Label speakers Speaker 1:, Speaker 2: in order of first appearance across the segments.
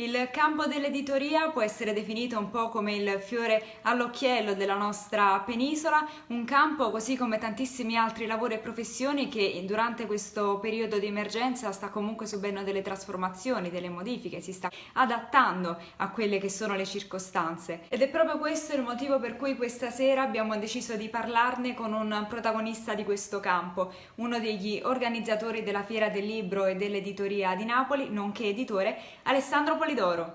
Speaker 1: Il campo dell'editoria può essere definito un po' come il fiore all'occhiello della nostra penisola, un campo così come tantissimi altri lavori e professioni che durante questo periodo di emergenza sta comunque subendo delle trasformazioni, delle modifiche, si sta adattando a quelle che sono le circostanze. Ed è proprio questo il motivo per cui questa sera abbiamo deciso di parlarne con un protagonista di questo campo, uno degli organizzatori della Fiera del Libro e dell'Editoria di Napoli, nonché editore, Alessandro Polini d'oro.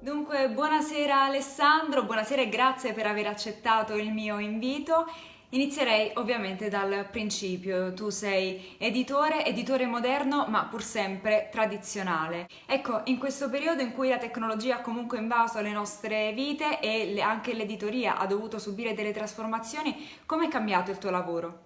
Speaker 1: Dunque, buonasera Alessandro, buonasera e grazie per aver accettato il mio invito. Inizierei ovviamente dal principio, tu sei editore, editore moderno ma pur sempre tradizionale. Ecco, in questo periodo in cui la tecnologia ha comunque invaso le nostre vite e anche l'editoria ha dovuto subire delle trasformazioni, come è cambiato il tuo lavoro?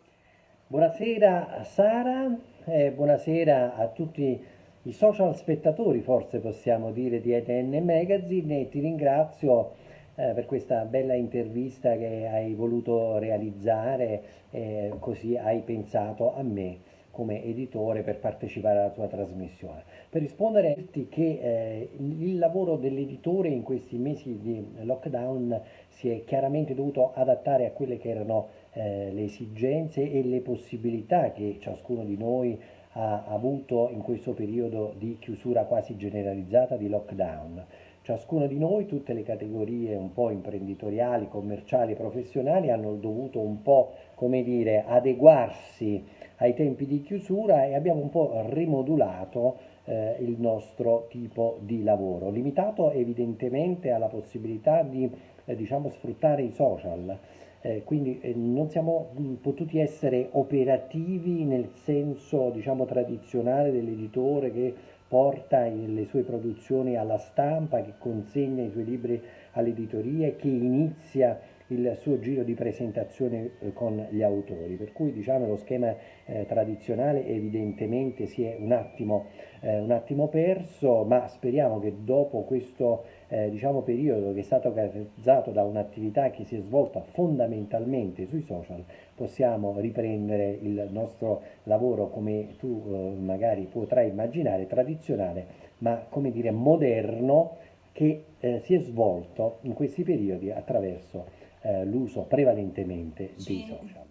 Speaker 2: Buonasera Sara e buonasera a tutti i social spettatori, forse possiamo dire, di ETN Magazine e ti ringrazio eh, per questa bella intervista che hai voluto realizzare, eh, così hai pensato a me come editore per partecipare alla tua trasmissione. Per rispondere dirti che eh, il lavoro dell'editore in questi mesi di lockdown si è chiaramente dovuto adattare a quelle che erano eh, le esigenze e le possibilità che ciascuno di noi ha avuto in questo periodo di chiusura quasi generalizzata di lockdown. Ciascuno di noi, tutte le categorie un po' imprenditoriali, commerciali, professionali hanno dovuto un po', come dire, adeguarsi ai tempi di chiusura e abbiamo un po' rimodulato eh, il nostro tipo di lavoro, limitato evidentemente alla possibilità di eh, diciamo, sfruttare i social. Eh, quindi eh, non siamo mh, potuti essere operativi nel senso diciamo, tradizionale dell'editore che porta le sue produzioni alla stampa, che consegna i suoi libri all'editoria, che inizia il suo giro di presentazione eh, con gli autori, per cui diciamo, lo schema eh, tradizionale evidentemente si è un attimo, eh, un attimo, perso, ma speriamo che dopo questo eh, diciamo, periodo che è stato caratterizzato da un'attività che si è svolta fondamentalmente sui social, possiamo riprendere il nostro lavoro come tu eh, magari potrai immaginare, tradizionale, ma come dire moderno, che eh, si è svolto in questi periodi attraverso eh, l'uso prevalentemente sì. dei social.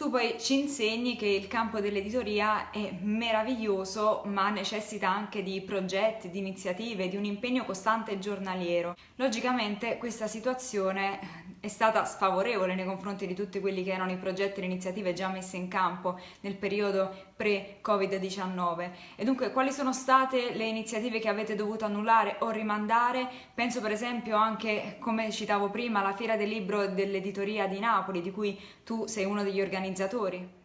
Speaker 1: Tu poi ci insegni che il campo dell'editoria è meraviglioso, ma necessita anche di progetti, di iniziative, di un impegno costante e giornaliero. Logicamente questa situazione è stata sfavorevole nei confronti di tutti quelli che erano i progetti e le iniziative già messe in campo nel periodo pre-Covid-19 e dunque quali sono state le iniziative che avete dovuto annullare o rimandare? Penso per esempio anche, come citavo prima, alla Fiera del Libro dell'Editoria di Napoli, di cui tu sei uno degli organizzatori.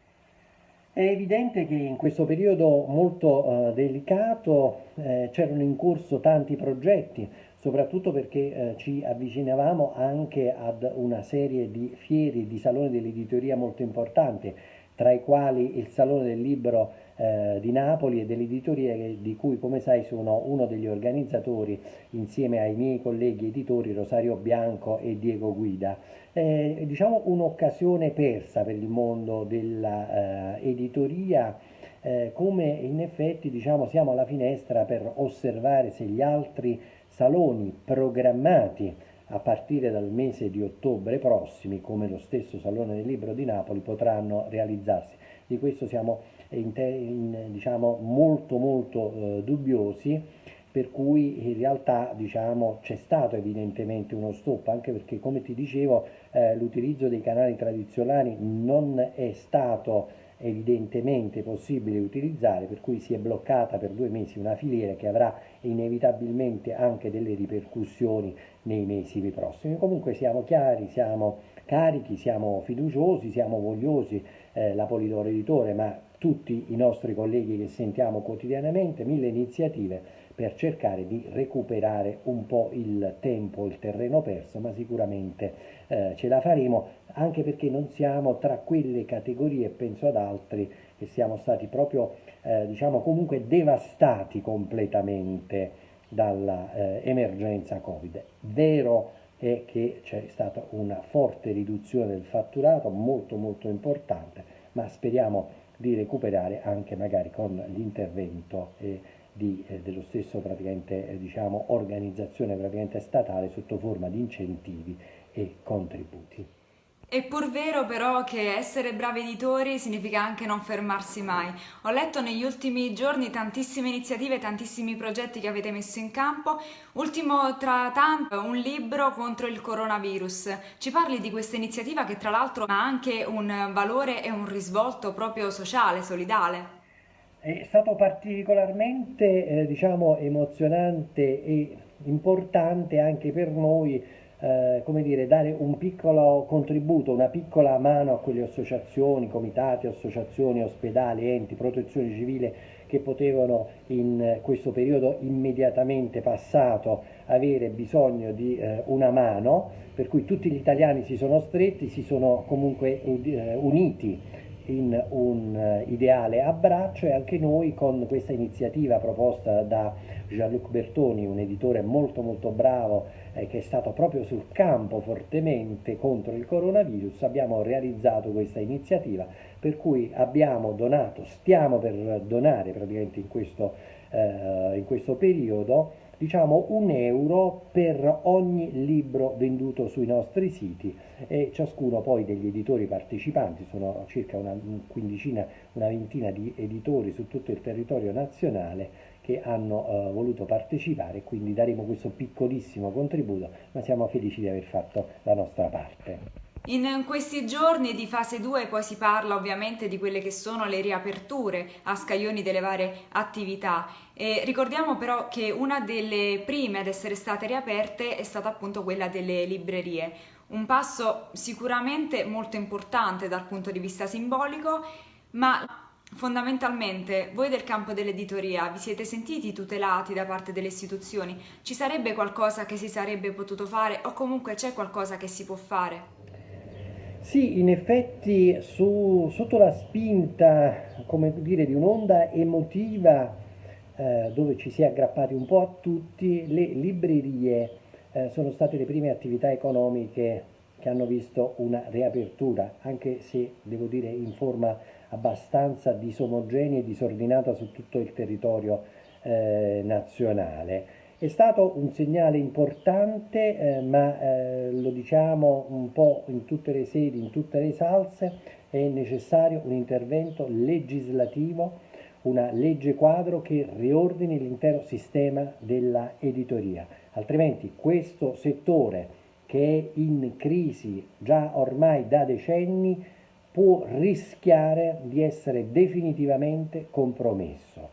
Speaker 2: È evidente che in questo periodo molto uh, delicato eh, c'erano in corso tanti progetti, soprattutto perché eh, ci avvicinavamo anche ad una serie di fiere, di saloni dell'editoria molto importanti, tra i quali il Salone del Libro eh, di Napoli e dell'editoria di cui come sai sono uno degli organizzatori insieme ai miei colleghi editori Rosario Bianco e Diego Guida. Eh, diciamo un'occasione persa per il mondo dell'editoria eh, come in effetti diciamo, siamo alla finestra per osservare se gli altri saloni programmati a partire dal mese di ottobre prossimi, come lo stesso Salone del Libro di Napoli, potranno realizzarsi. Di questo siamo in, in, diciamo, molto molto eh, dubbiosi, per cui in realtà diciamo, c'è stato evidentemente uno stop, anche perché come ti dicevo eh, l'utilizzo dei canali tradizionali non è stato evidentemente possibile utilizzare, per cui si è bloccata per due mesi una filiera che avrà inevitabilmente anche delle ripercussioni nei mesi prossimi. Comunque siamo chiari, siamo carichi, siamo fiduciosi, siamo vogliosi, eh, la Polidoro Editore, ma tutti i nostri colleghi che sentiamo quotidianamente, mille iniziative per cercare di recuperare un po' il tempo, il terreno perso, ma sicuramente eh, ce la faremo, anche perché non siamo tra quelle categorie, penso ad altri, che siamo stati proprio, eh, diciamo, comunque devastati completamente dall'emergenza eh, Covid. Vero è che c'è stata una forte riduzione del fatturato, molto molto importante, ma speriamo di recuperare anche magari con l'intervento eh, eh, dello stesso praticamente, eh, diciamo, organizzazione praticamente statale sotto forma di incentivi e contributi.
Speaker 1: È pur vero però che essere bravi editori significa anche non fermarsi mai. Ho letto negli ultimi giorni tantissime iniziative, tantissimi progetti che avete messo in campo. Ultimo tra tanto un libro contro il coronavirus. Ci parli di questa iniziativa che tra l'altro ha anche un valore e un risvolto proprio sociale, solidale.
Speaker 2: È stato particolarmente eh, diciamo, emozionante e importante anche per noi eh, come dire, dare un piccolo contributo, una piccola mano a quelle associazioni, comitati, associazioni, ospedali, enti, protezione civile che potevano in questo periodo immediatamente passato avere bisogno di eh, una mano, per cui tutti gli italiani si sono stretti, si sono comunque eh, uniti in un eh, ideale abbraccio e anche noi con questa iniziativa proposta da Jean-Luc Bertoni, un editore molto molto bravo eh, che è stato proprio sul campo fortemente contro il coronavirus, abbiamo realizzato questa iniziativa per cui abbiamo donato, stiamo per donare praticamente in questo, eh, in questo periodo diciamo un euro per ogni libro venduto sui nostri siti e ciascuno poi degli editori partecipanti, sono circa una quindicina, una ventina di editori su tutto il territorio nazionale che hanno uh, voluto partecipare, quindi daremo questo piccolissimo contributo, ma siamo felici di aver fatto la nostra parte.
Speaker 1: In questi giorni di fase 2 poi si parla ovviamente di quelle che sono le riaperture a scaglioni delle varie attività. E ricordiamo però che una delle prime ad essere state riaperte è stata appunto quella delle librerie. Un passo sicuramente molto importante dal punto di vista simbolico, ma Fondamentalmente, voi del campo dell'editoria vi siete sentiti tutelati da parte delle istituzioni? Ci sarebbe qualcosa che si sarebbe potuto fare o comunque c'è qualcosa che si può fare?
Speaker 2: Sì, in effetti su, sotto la spinta, come dire, di un'onda emotiva eh, dove ci si è aggrappati un po' a tutti, le librerie eh, sono state le prime attività economiche che hanno visto una riapertura, anche se devo dire in forma abbastanza disomogenea e disordinata su tutto il territorio eh, nazionale. È stato un segnale importante, eh, ma eh, lo diciamo un po' in tutte le sedi, in tutte le salse, è necessario un intervento legislativo, una legge quadro che riordini l'intero sistema della editoria. Altrimenti questo settore che è in crisi già ormai da decenni può rischiare di essere definitivamente compromesso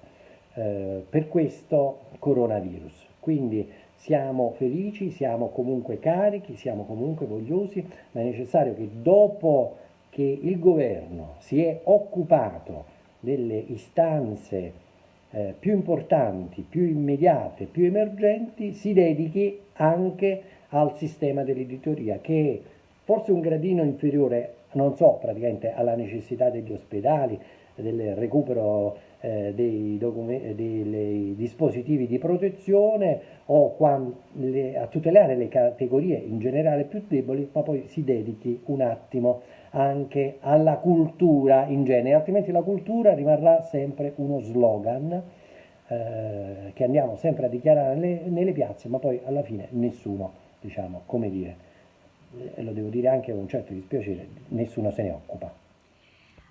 Speaker 2: eh, per questo coronavirus. Quindi siamo felici, siamo comunque carichi, siamo comunque vogliosi, ma è necessario che dopo che il governo si è occupato delle istanze eh, più importanti, più immediate, più emergenti, si dedichi anche al sistema dell'editoria, che è forse un gradino inferiore, non so, praticamente alla necessità degli ospedali, del recupero eh, dei, dei, dispositivi di protezione o le, a tutelare le categorie in generale più deboli, ma poi si dedichi un attimo anche alla cultura in genere, altrimenti la cultura rimarrà sempre uno slogan eh, che andiamo sempre a dichiarare nelle, nelle piazze, ma poi alla fine nessuno, diciamo, come dire, e lo devo dire anche con un certo dispiacere, nessuno se ne occupa.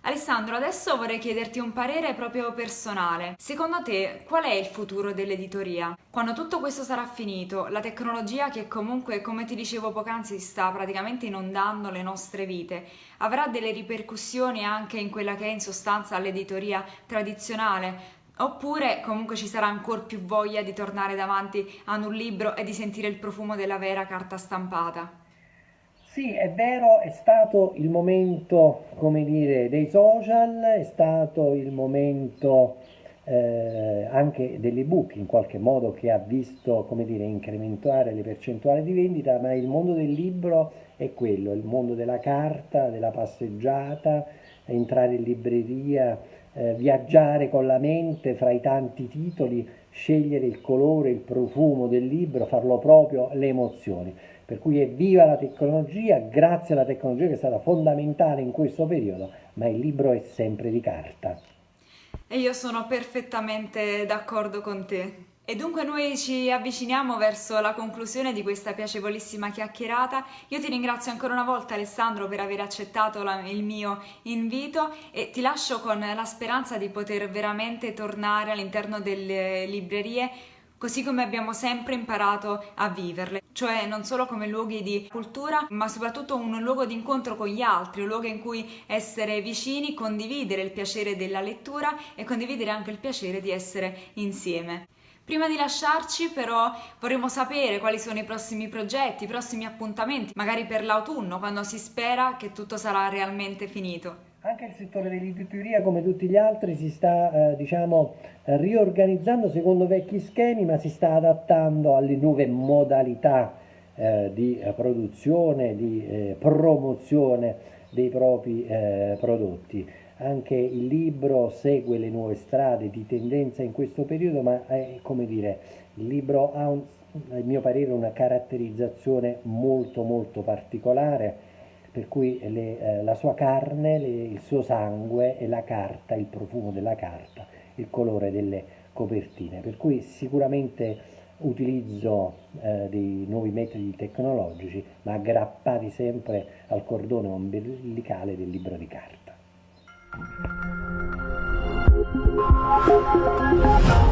Speaker 1: Alessandro, adesso vorrei chiederti un parere proprio personale. Secondo te qual è il futuro dell'editoria? Quando tutto questo sarà finito, la tecnologia che comunque, come ti dicevo poc'anzi, sta praticamente inondando le nostre vite, avrà delle ripercussioni anche in quella che è in sostanza l'editoria tradizionale? Oppure comunque ci sarà ancora più voglia di tornare davanti ad un libro e di sentire il profumo della vera carta stampata?
Speaker 2: Sì, è vero, è stato il momento, come dire, dei social, è stato il momento eh, anche dell'ebook in qualche modo che ha visto, come dire, incrementare le percentuali di vendita, ma il mondo del libro è quello, il mondo della carta, della passeggiata, entrare in libreria, eh, viaggiare con la mente fra i tanti titoli, scegliere il colore, il profumo del libro, farlo proprio, le emozioni. Per cui evviva la tecnologia, grazie alla tecnologia che è stata fondamentale in questo periodo, ma il libro è sempre di carta.
Speaker 1: E io sono perfettamente d'accordo con te. E dunque noi ci avviciniamo verso la conclusione di questa piacevolissima chiacchierata. Io ti ringrazio ancora una volta Alessandro per aver accettato la, il mio invito e ti lascio con la speranza di poter veramente tornare all'interno delle librerie così come abbiamo sempre imparato a viverle, cioè non solo come luoghi di cultura, ma soprattutto un luogo di incontro con gli altri, un luogo in cui essere vicini, condividere il piacere della lettura e condividere anche il piacere di essere insieme. Prima di lasciarci però vorremmo sapere quali sono i prossimi progetti, i prossimi appuntamenti, magari per l'autunno, quando si spera che tutto sarà realmente finito.
Speaker 2: Anche il settore dell'editoria, come tutti gli altri, si sta eh, diciamo, riorganizzando secondo vecchi schemi, ma si sta adattando alle nuove modalità eh, di eh, produzione, di eh, promozione dei propri eh, prodotti. Anche il libro segue le nuove strade di tendenza in questo periodo, ma è come dire, il libro ha, un, a mio parere, una caratterizzazione molto molto particolare, per cui le, eh, la sua carne, le, il suo sangue e la carta, il profumo della carta, il colore delle copertine, per cui sicuramente utilizzo eh, dei nuovi metodi tecnologici, ma aggrappati sempre al cordone ombelicale del libro di carta. Thank you.